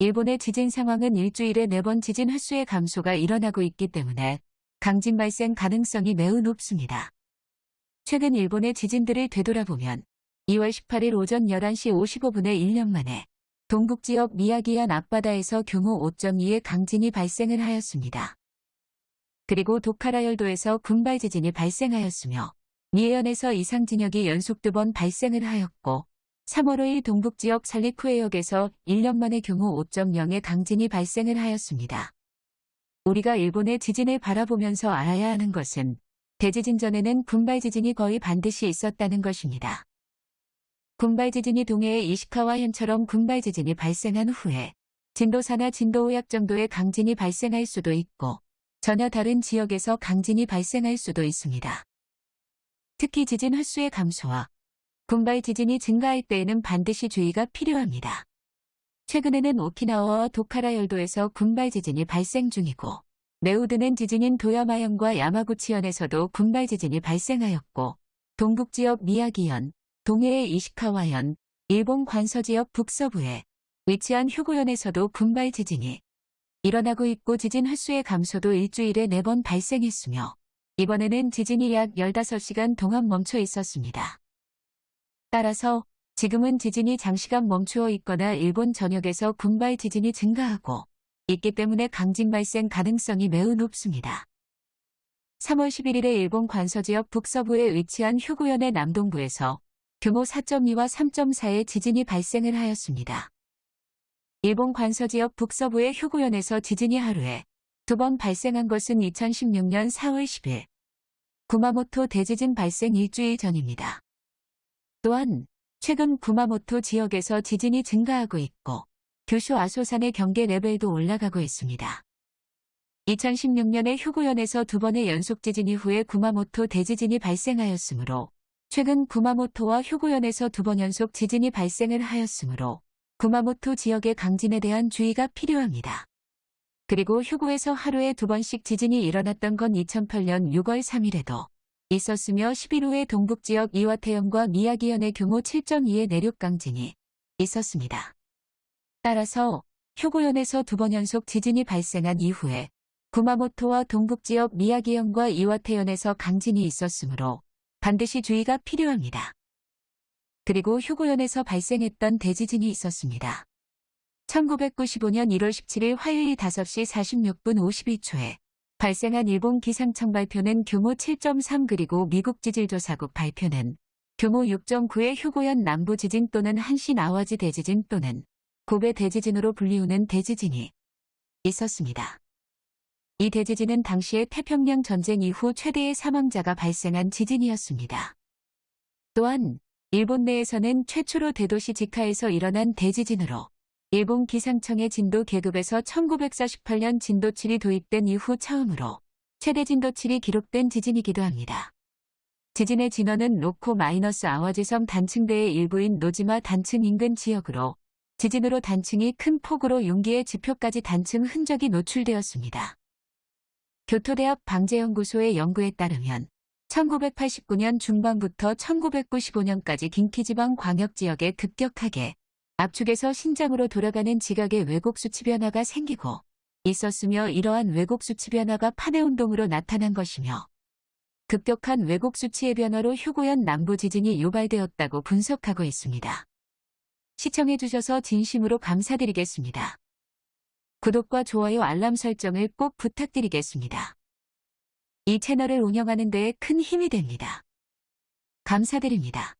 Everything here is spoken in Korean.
일본의 지진 상황은 일주일에 4번 지진 횟수의 감소가 일어나고 있기 때문에 강진 발생 가능성이 매우 높습니다. 최근 일본의 지진들을 되돌아보면 2월 18일 오전 11시 55분에 1년 만에 동북 지역 미야기현 앞바다에서 규모 5.2의 강진이 발생을 하였습니다. 그리고 도카라열도에서 군발 지진이 발생하였으며 미해현에서 이상 진역이 연속 두 번 발생을 하였고 3월 5일 동북 지역 살리쿠해역에서 1년 만에 규모 5.0의 강진이 발생을 하였습니다. 우리가 일본의 지진을 바라보면서 알아야 하는 것은 대지진 전에는 군발 지진이 거의 반드시 있었다는 것입니다. 군발 지진이 동해의 이시카와 현처럼 군발 지진이 발생한 후에 진도 4나 진도 5약 정도의 강진이 발생할 수도 있고 전혀 다른 지역에서 강진이 발생할 수도 있습니다. 특히 지진 횟수의 감소와 군발 지진이 증가할 때에는 반드시 주의가 필요합니다. 최근에는 오키나와와 도카라 열도에서 군발 지진이 발생 중이고 매우 드는 지진인 도야마현과 야마구치현에서도 군발 지진이 발생하였고 동북 지역 미야기현, 동해의 이시카와현, 일본 관서 지역 북서부에 위치한 휴고현에서도 군발 지진이 일어나고 있고 지진 횟수의 감소도 일주일에 4번 발생했으며 이번에는 지진이 약 15시간 동안 멈춰 있었습니다. 따라서 지금은 지진이 장시간 멈추어 있거나 일본 전역에서 군발 지진이 증가하고 있기 때문에 강진 발생 가능성이 매우 높습니다. 3월 11일에 일본 관서지역 북서부에 위치한 휴구현의 남동부에서 규모 4.2와 3.4의 지진이 발생을 하였습니다. 일본 관서지역 북서부의 휴구현에서 지진이 하루에 두 번 발생한 것은 2016년 4월 10일 구마모토 대지진 발생 일주일 전입니다. 또한 최근 구마모토 지역에서 지진이 증가하고 있고 규슈 아소산의 경계 레벨도 올라가고 있습니다. 2016년에 휴구현에서 두 번의 연속 지진 이후에 구마모토 대지진이 발생하였으므로 최근 구마모토와 휴구현에서 두 번 연속 지진이 발생을 하였으므로 구마모토 지역의 강진에 대한 주의가 필요합니다. 그리고 휴구에서 하루에 두 번씩 지진이 일어났던 건 2008년 6월 3일에도 있었으며 10일 후에 동북 지역 이와태현과 미야기현의 규모 7.2의 내륙 강진이 있었습니다. 따라서 휴구현에서 두 번 연속 지진이 발생한 이후에 구마모토와 동북 지역 미야기현과 이와태현에서 강진이 있었으므로 반드시 주의가 필요합니다. 그리고 휴구현에서 발생했던 대지진이 있었습니다. 1995년 1월 17일 화요일 5시 46분 52초에 발생한 일본 기상청 발표는 규모 7.3 그리고 미국 지질조사국 발표는 규모 6.9의 휴고현 남부 지진 또는 한시 나와지 대지진 또는 고베 대지진으로 불리우는 대지진이 있었습니다. 이 대지진은 당시의 태평양 전쟁 이후 최대의 사망자가 발생한 지진이었습니다. 또한 일본 내에서는 최초로 대도시 지카에서 일어난 대지진으로 일본 기상청의 진도 계급에서 1948년 진도 7이 도입된 이후 처음으로 최대 진도 7이 기록된 지진이기도 합니다. 지진의 진원은 로코 마이너스 아와지섬 단층대의 일부인 노지마 단층 인근 지역으로 지진으로 단층이 큰 폭으로 용기의 지표까지 단층 흔적이 노출되었습니다. 교토대학 방재연구소의 연구에 따르면 1989년 중반부터 1995년까지 긴키지방 광역지역에 급격하게 압축에서 신장으로 돌아가는 지각의 왜곡 수치 변화가 생기고 있었으며 이러한 왜곡 수치 변화가 파네운동으로 나타난 것이며 급격한 왜곡 수치의 변화로 휴고현 남부 지진이 유발되었다고 분석하고 있습니다. 시청해주셔서 진심으로 감사드리겠습니다. 구독과 좋아요 알람 설정을 꼭 부탁드리겠습니다. 이 채널을 운영하는 데에 큰 힘이 됩니다. 감사드립니다.